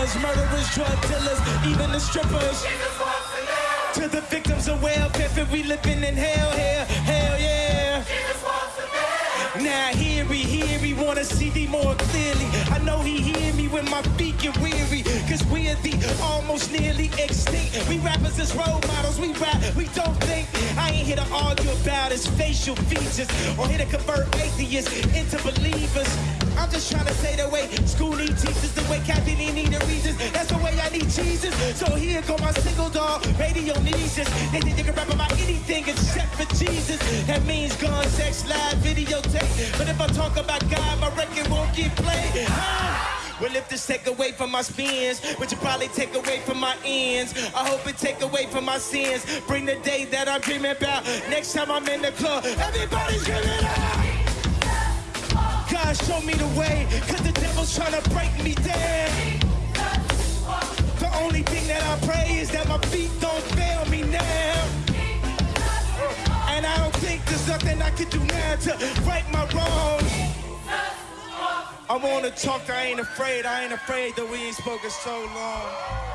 murderers, drug dealers, even the strippers. To the victims of welfare, we living in hell here, hell yeah. Now hear me, hear me, wanna see thee more clearly. I know he hear me when my feet get weary. Cause we're the almost nearly extinct. We rappers as role models, we rap, we don't think. I ain't here to argue about his facial features or here to convert atheists into believers. I'm just trying to say the way school need teachers, the way Kathie Lee needed Regis. That's the way I need Jesus. So here go my single dog, radio us. They think they can rap about anything except for Jesus. That means gun, sex, live, videotape. But if I talk about God, my record won't get played. Ah! Well, if this take away from my spins, which will probably take away from my ends, I hope it take away from my sins. Bring the day that I'm dreaming about. Next time I'm in the club, everybody's giving out. God show me the way, cause the devil's trying to break me down. The only thing that I pray is that my feet don't fail me now. And I don't think there's nothing I can do now to right my wrongs. I wanna talk, I ain't afraid, I ain't afraid that we ain't spoken so long.